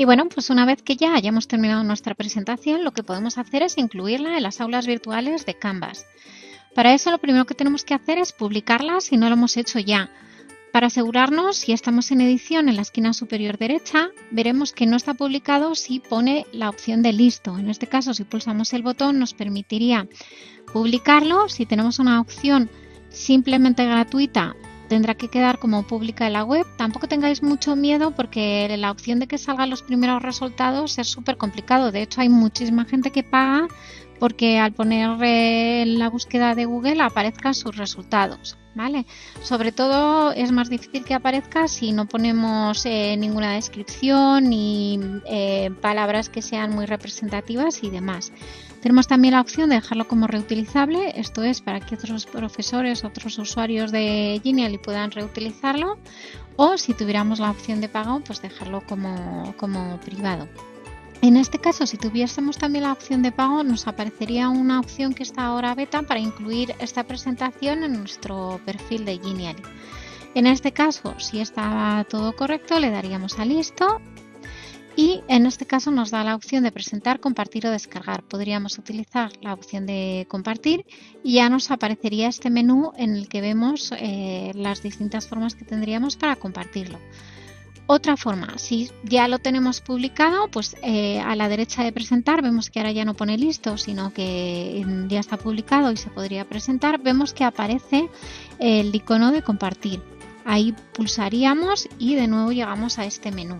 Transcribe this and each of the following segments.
Y bueno, pues una vez que ya hayamos terminado nuestra presentación, lo que podemos hacer es incluirla en las aulas virtuales de Canvas. Para eso lo primero que tenemos que hacer es publicarla si no lo hemos hecho ya. Para asegurarnos, si estamos en edición en la esquina superior derecha, veremos que no está publicado si pone la opción de listo. En este caso, si pulsamos el botón, nos permitiría publicarlo. Si tenemos una opción simplemente gratuita, tendrá que quedar como pública en la web. Tampoco tengáis mucho miedo porque la opción de que salgan los primeros resultados es súper complicado. De hecho, hay muchísima gente que paga porque al poner en la búsqueda de Google aparezcan sus resultados. ¿Vale? Sobre todo es más difícil que aparezca si no ponemos eh, ninguna descripción ni eh, palabras que sean muy representativas y demás. Tenemos también la opción de dejarlo como reutilizable, esto es para que otros profesores, otros usuarios de Genially puedan reutilizarlo o si tuviéramos la opción de pago, pues dejarlo como, como privado. En este caso, si tuviésemos también la opción de pago, nos aparecería una opción que está ahora beta para incluir esta presentación en nuestro perfil de Genially. En este caso, si está todo correcto, le daríamos a listo y en este caso nos da la opción de presentar, compartir o descargar. Podríamos utilizar la opción de compartir y ya nos aparecería este menú en el que vemos eh, las distintas formas que tendríamos para compartirlo. Otra forma, si ya lo tenemos publicado, pues eh, a la derecha de presentar vemos que ahora ya no pone listo, sino que ya está publicado y se podría presentar. Vemos que aparece el icono de compartir. Ahí pulsaríamos y de nuevo llegamos a este menú.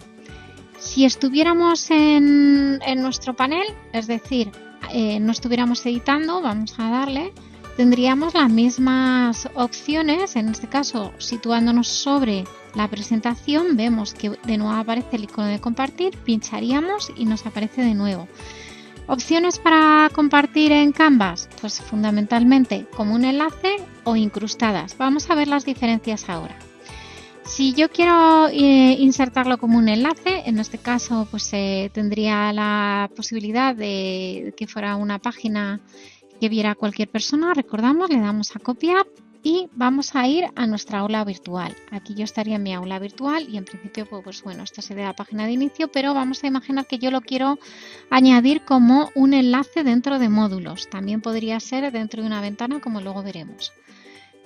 Si estuviéramos en, nuestro panel, es decir, eh, no estuviéramos editando, vamos a darle, tendríamos las mismas opciones, en este caso situándonos sobre la presentación, vemos que de nuevo aparece el icono de compartir, pincharíamos y nos aparece de nuevo. Opciones para compartir en Canvas, pues fundamentalmente como un enlace o incrustadas. Vamos a ver las diferencias ahora. Si yo quiero eh, insertarlo como un enlace, en este caso pues eh, tendría la posibilidad de que fuera una página que viera cualquier persona, recordamos, le damos a copiar y vamos a ir a nuestra aula virtual. Aquí yo estaría en mi aula virtual y en principio, pues, pues, bueno, esta sería la página de inicio, pero vamos a imaginar que yo lo quiero añadir como un enlace dentro de módulos. También podría ser dentro de una ventana, como luego veremos.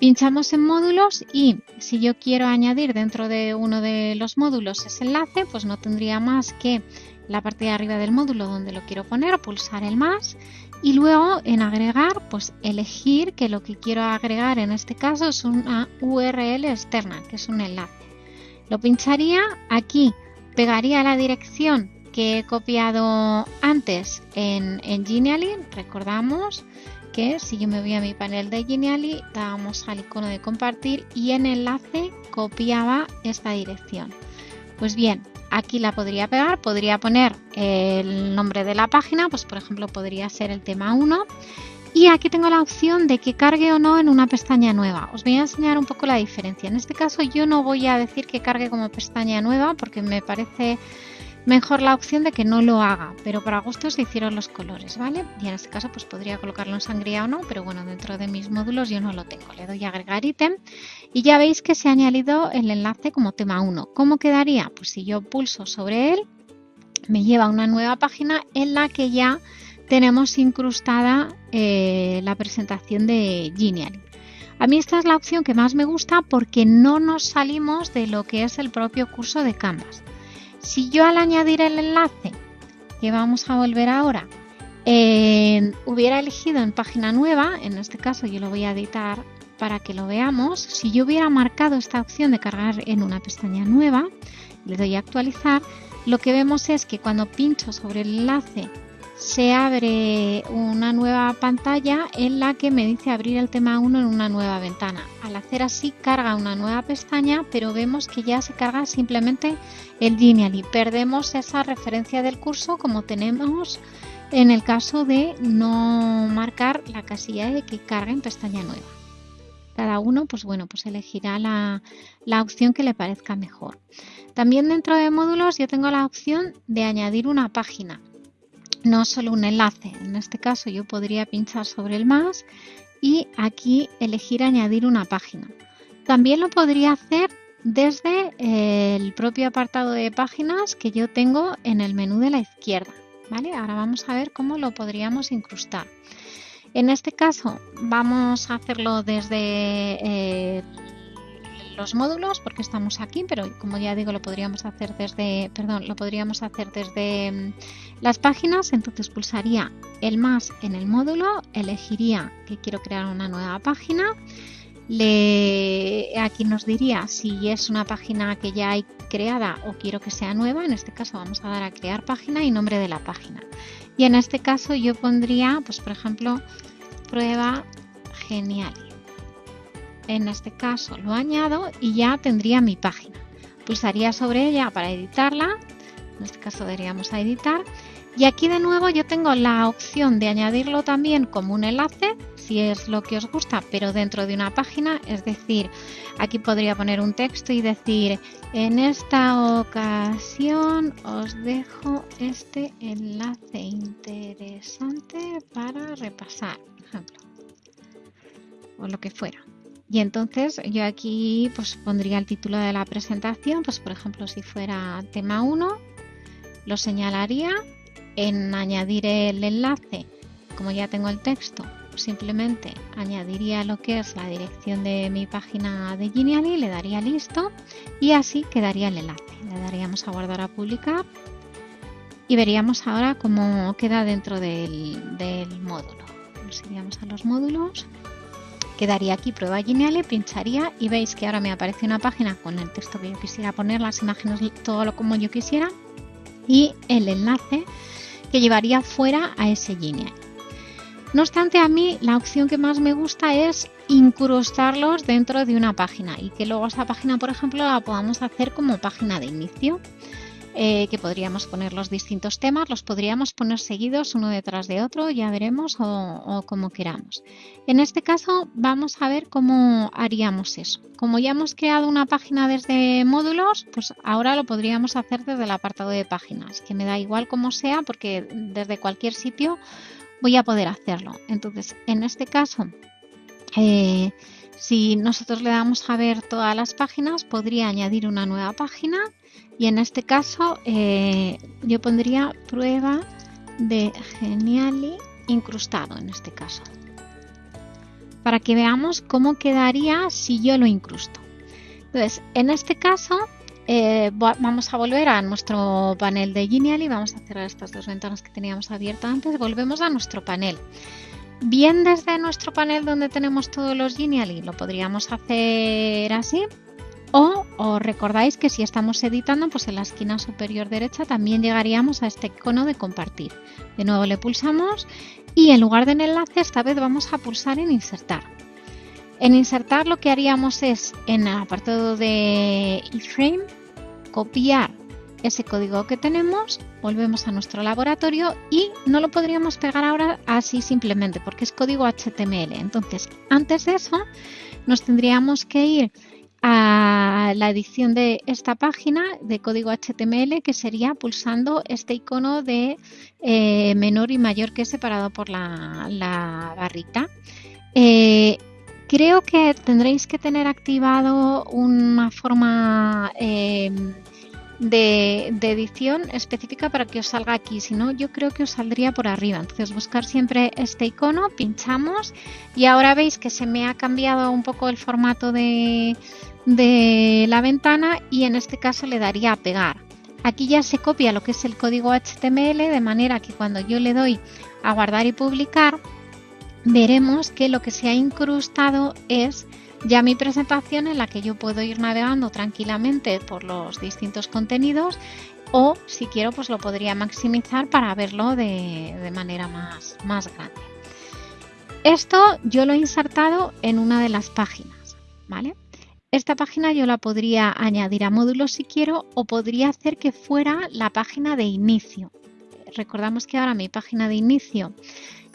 Pinchamos en módulos y si yo quiero añadir dentro de uno de los módulos ese enlace, pues no tendría más que la parte de arriba del módulo donde lo quiero poner, pulsar el más y luego en agregar, pues elegir que lo que quiero agregar en este caso es una URL externa, que es un enlace. Lo pincharía aquí, pegaría la dirección que he copiado antes en, en Genially, recordamos que si yo me voy a mi panel de Genially, dábamos al icono de compartir y en enlace copiaba esta dirección. Pues bien, aquí la podría pegar, podría poner el nombre de la página, pues por ejemplo podría ser el tema 1 y aquí tengo la opción de que cargue o no en una pestaña nueva. Os voy a enseñar un poco la diferencia. En este caso yo no voy a decir que cargue como pestaña nueva porque me parece mejor la opción de que no lo haga, pero para gustos se hicieron los colores, ¿vale? Y en este caso pues podría colocarlo en sangría o no, pero bueno, dentro de mis módulos yo no lo tengo. Le doy a agregar ítem y ya veis que se ha añadido el enlace como tema 1. ¿Cómo quedaría? Pues si yo pulso sobre él, me lleva a una nueva página en la que ya tenemos incrustada eh, la presentación de Genially. A mí esta es la opción que más me gusta porque no nos salimos de lo que es el propio curso de Canvas. Si yo al añadir el enlace, que vamos a volver ahora, eh, hubiera elegido en página nueva, en este caso yo lo voy a editar para que lo veamos, si yo hubiera marcado esta opción de cargar en una pestaña nueva, le doy a actualizar, lo que vemos es que cuando pincho sobre el enlace se abre una nueva pantalla en la que me dice abrir el tema 1 en una nueva ventana. Al hacer así carga una nueva pestaña, pero vemos que ya se carga simplemente el lineal y perdemos esa referencia del curso como tenemos en el caso de no marcar la casilla de que carga en pestaña nueva. Cada uno pues bueno, pues elegirá la, la opción que le parezca mejor. También dentro de módulos yo tengo la opción de añadir una página no solo un enlace. En este caso yo podría pinchar sobre el más y aquí elegir añadir una página. También lo podría hacer desde el propio apartado de páginas que yo tengo en el menú de la izquierda. ¿vale? Ahora vamos a ver cómo lo podríamos incrustar. En este caso vamos a hacerlo desde eh, los módulos porque estamos aquí, pero como ya digo lo podríamos hacer desde, perdón, lo podríamos hacer desde mm, las páginas. Entonces pulsaría el más en el módulo, elegiría que quiero crear una nueva página. Le, aquí nos diría si es una página que ya hay creada o quiero que sea nueva. En este caso vamos a dar a crear página y nombre de la página. Y en este caso yo pondría, pues por ejemplo, prueba genial. En este caso lo añado y ya tendría mi página. Pulsaría sobre ella para editarla. En este caso daríamos a editar. Y aquí de nuevo yo tengo la opción de añadirlo también como un enlace, si es lo que os gusta, pero dentro de una página. Es decir, aquí podría poner un texto y decir, en esta ocasión os dejo este enlace interesante para repasar, por ejemplo. O lo que fuera. Y entonces yo aquí pues pondría el título de la presentación, pues por ejemplo si fuera tema 1, lo señalaría en añadir el enlace, como ya tengo el texto, simplemente añadiría lo que es la dirección de mi página de Genially, le daría listo y así quedaría el enlace. Le daríamos a guardar a publicar y veríamos ahora cómo queda dentro del, del módulo. Nos iríamos a los módulos Quedaría aquí prueba Geniale, pincharía y veis que ahora me aparece una página con el texto que yo quisiera poner, las imágenes, todo lo como yo quisiera y el enlace que llevaría fuera a ese Genial. No obstante, a mí la opción que más me gusta es incrustarlos dentro de una página y que luego esa página, por ejemplo, la podamos hacer como página de inicio. Eh, que podríamos poner los distintos temas, los podríamos poner seguidos uno detrás de otro, ya veremos, o, como queramos. En este caso vamos a ver cómo haríamos eso. Como ya hemos creado una página desde módulos, pues ahora lo podríamos hacer desde el apartado de páginas, que me da igual como sea, porque desde cualquier sitio voy a poder hacerlo. Entonces, en este caso, eh, si nosotros le damos a ver todas las páginas, podría añadir una nueva página y en este caso eh, yo pondría prueba de Geniali incrustado en este caso. Para que veamos cómo quedaría si yo lo incrusto. Entonces, en este caso eh, vamos a volver a nuestro panel de Geniali. Vamos a cerrar estas dos ventanas que teníamos abiertas antes. Volvemos a nuestro panel. Bien desde nuestro panel donde tenemos todos los Geniali, lo podríamos hacer así o os recordáis que si estamos editando, pues en la esquina superior derecha también llegaríamos a este icono de compartir. De nuevo le pulsamos y en lugar de en enlace esta vez vamos a pulsar en insertar. En insertar lo que haríamos es en el apartado de iframe copiar ese código que tenemos, volvemos a nuestro laboratorio y no lo podríamos pegar ahora así simplemente porque es código HTML. Entonces, antes de eso, nos tendríamos que ir a la edición de esta página de código HTML que sería pulsando este icono de eh, menor y mayor que separado por la, barrita. Eh, creo que tendréis que tener activado una forma eh, de, edición específica para que os salga aquí, si no yo creo que os saldría por arriba. Entonces buscar siempre este icono, pinchamos y ahora veis que se me ha cambiado un poco el formato de, de la ventana y en este caso le daría a pegar. Aquí ya se copia lo que es el código HTML de manera que cuando yo le doy a guardar y publicar veremos que lo que se ha incrustado es ya mi presentación en la que yo puedo ir navegando tranquilamente por los distintos contenidos o si quiero pues lo podría maximizar para verlo de, de manera más, más grande. Esto yo lo he insertado en una de las páginas, ¿vale? Esta página yo la podría añadir a módulos si quiero o podría hacer que fuera la página de inicio. Recordamos que ahora mi página de inicio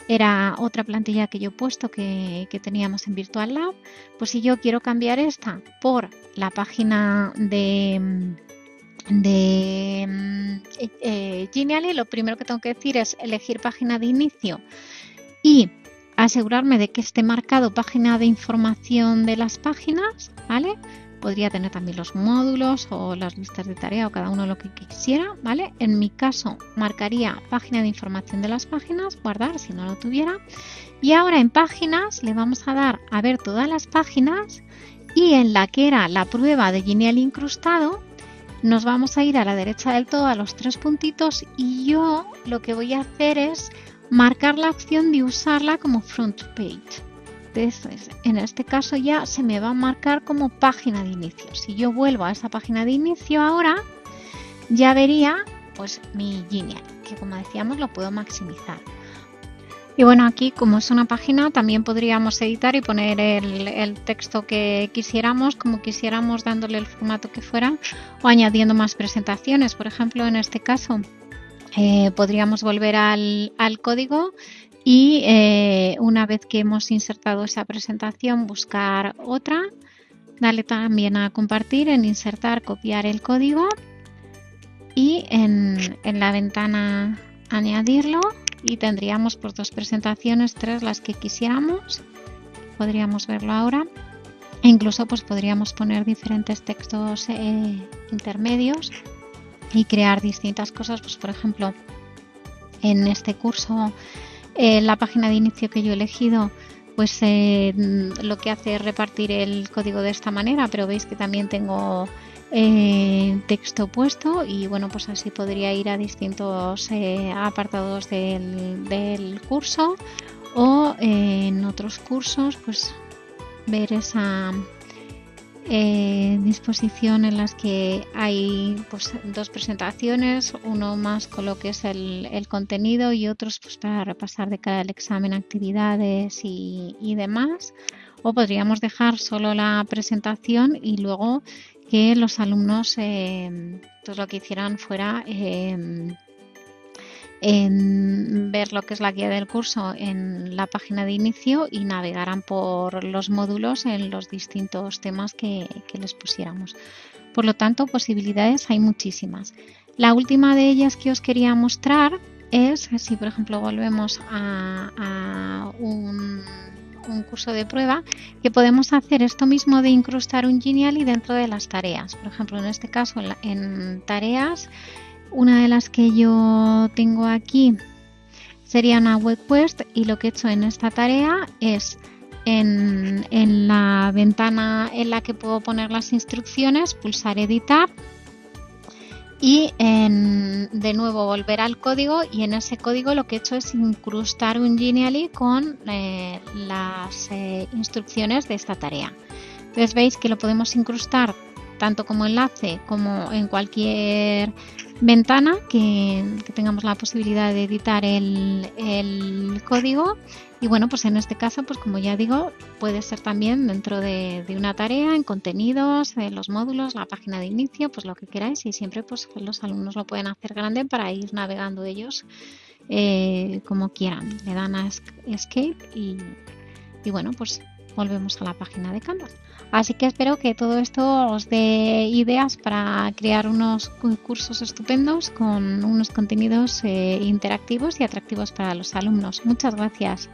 era otra plantilla que yo he puesto que, teníamos en Virtual Lab. Pues si yo quiero cambiar esta por la página de, de eh, Genially, lo primero que tengo que decir es elegir página de inicio y asegurarme de que esté marcado página de información de las páginas, ¿vale? Podría tener también los módulos o las listas de tarea o cada uno lo que quisiera, ¿vale? En mi caso marcaría página de información de las páginas, guardar si no lo tuviera. Y ahora en páginas le vamos a dar a ver todas las páginas y en la que era la prueba de Genial incrustado nos vamos a ir a la derecha del todo a los tres puntitos y yo lo que voy a hacer es marcar la opción de usarla como front page. En este caso ya se me va a marcar como página de inicio. Si yo vuelvo a esa página de inicio ahora, ya vería pues mi Genial, que como decíamos lo puedo maximizar. Y bueno, aquí como es una página también podríamos editar y poner el, texto que quisiéramos, como quisiéramos dándole el formato que fuera o añadiendo más presentaciones. Por ejemplo, en este caso eh, podríamos volver al, código y eh, una vez que hemos insertado esa presentación buscar otra. Dale también a compartir en insertar, copiar el código y en, en la ventana añadirlo y tendríamos pues, dos presentaciones, tres las que quisiéramos. Podríamos verlo ahora. E incluso pues podríamos poner diferentes textos eh, intermedios y crear distintas cosas. Pues por ejemplo, en este curso, eh, la página de inicio que yo he elegido, pues eh, lo que hace es repartir el código de esta manera, pero veis que también tengo eh, texto puesto y bueno pues así podría ir a distintos apartados del, curso o en otros cursos pues ver esa disposición en las que hay pues dos presentaciones uno más con lo que es el, contenido y otros pues para repasar de cada examen actividades y, demás. O podríamos dejar solo la presentación y luego que los alumnos eh, pues lo que hicieran fuera em, en ver lo que es la guía del curso en la página de inicio y navegaran por los módulos en los distintos temas que, les pusiéramos. Por lo tanto, posibilidades hay muchísimas. La última de ellas que os quería mostrar es, si por ejemplo volvemos a un curso de prueba que podemos hacer esto mismo de incrustar un Genially dentro de las tareas. Por ejemplo, en este caso, en, tareas, una de las que yo tengo aquí sería una web quest y lo que he hecho en esta tarea es en, en la ventana en la que puedo poner las instrucciones, pulsar editar y de nuevo volver al código y en ese código lo que he hecho es incrustar un Genially con eh, las eh, instrucciones de esta tarea. Entonces veis que lo podemos incrustar tanto como enlace como en cualquier ventana que, tengamos la posibilidad de editar el, código. Y bueno pues en este caso pues como ya digo puede ser también dentro de, una tarea en contenidos en los módulos la página de inicio pues lo que queráis. Y siempre pues los alumnos lo pueden hacer grande para ir navegando ellos eh, como quieran. Le dan a escape y, y bueno pues volvemos a la página de Canvas. Así que espero que todo esto os dé ideas para crear unos cursos estupendos con unos contenidos eh, interactivos y atractivos para los alumnos. Muchas gracias.